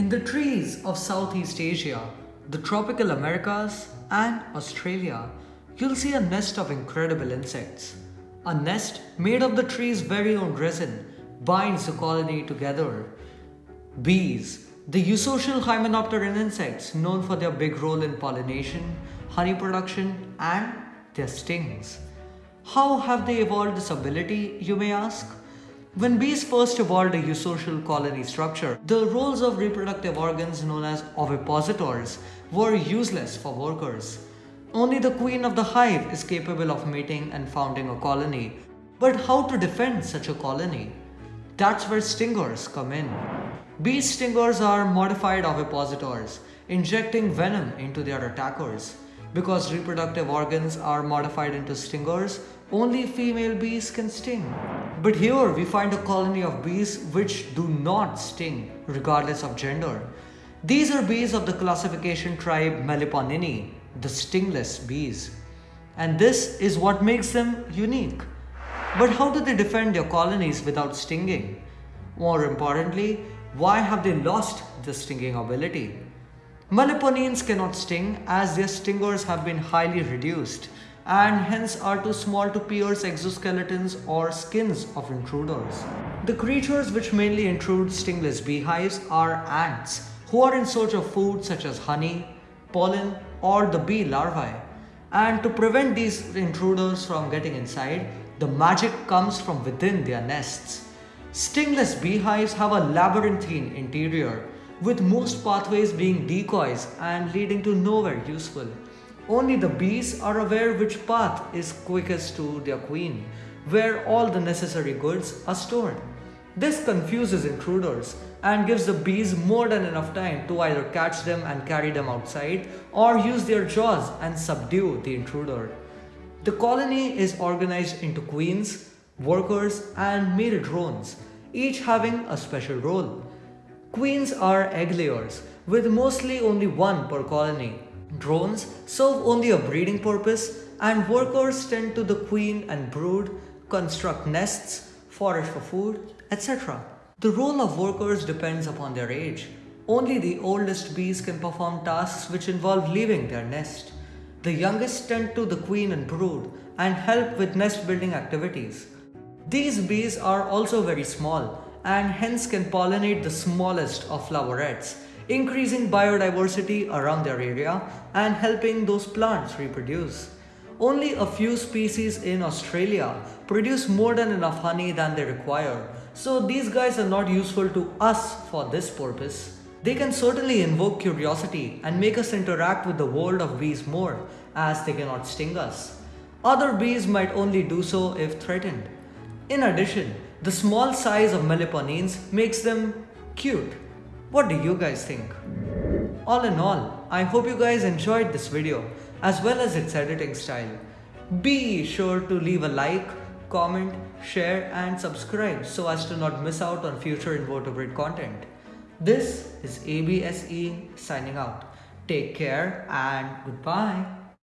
In the trees of Southeast Asia, the tropical Americas and Australia, you'll see a nest of incredible insects. A nest made of the tree's very own resin binds the colony together. Bees, the eusocial hymenopteran insects known for their big role in pollination, honey production and their stings. How have they evolved this ability, you may ask? When bees first evolved a eusocial colony structure, the roles of reproductive organs known as ovipositors were useless for workers. Only the queen of the hive is capable of mating and founding a colony. But how to defend such a colony? That's where stingers come in. Bee stingers are modified ovipositors, injecting venom into their attackers. Because reproductive organs are modified into stingers, only female bees can sting. But here we find a colony of bees which do not sting, regardless of gender. These are bees of the classification tribe Meliponini, the stingless bees. And this is what makes them unique. But how do they defend their colonies without stinging? More importantly, why have they lost the stinging ability? Meliponines cannot sting as their stingers have been highly reduced and hence are too small to pierce exoskeletons or skins of intruders. The creatures which mainly intrude stingless beehives are ants who are in search of food such as honey, pollen or the bee larvae. And to prevent these intruders from getting inside, the magic comes from within their nests. Stingless beehives have a labyrinthine interior with most pathways being decoys and leading to nowhere useful. Only the bees are aware which path is quickest to their queen, where all the necessary goods are stored. This confuses intruders and gives the bees more than enough time to either catch them and carry them outside or use their jaws and subdue the intruder. The colony is organized into queens, workers and male drones, each having a special role. Queens are egg layers, with mostly only one per colony. Drones serve only a breeding purpose and workers tend to the queen and brood, construct nests, forage for food, etc. The role of workers depends upon their age. Only the oldest bees can perform tasks which involve leaving their nest. The youngest tend to the queen and brood and help with nest building activities. These bees are also very small and hence can pollinate the smallest of flowerets, increasing biodiversity around their area and helping those plants reproduce. Only a few species in Australia produce more than enough honey than they require, so these guys are not useful to us for this purpose. They can certainly invoke curiosity and make us interact with the world of bees more, as they cannot sting us. Other bees might only do so if threatened. In addition, the small size of meliponines makes them cute. What do you guys think? All in all, I hope you guys enjoyed this video as well as its editing style. Be sure to leave a like, comment, share and subscribe so as to not miss out on future invertebrate content. This is ABSE signing out. Take care and goodbye.